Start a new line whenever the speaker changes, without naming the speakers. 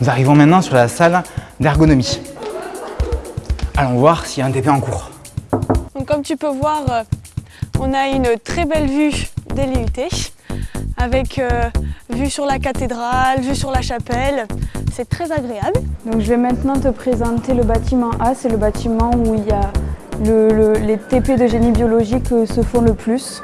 Nous arrivons maintenant sur la salle d'ergonomie. Allons voir s'il y a un TP en cours.
Comme tu peux voir, euh, on a une très belle vue des avec euh, vue sur la cathédrale, vue sur la chapelle. C'est très agréable.
Donc je vais maintenant te présenter le bâtiment A, c'est le bâtiment où il y a les TP de génie biologique euh, se font le plus.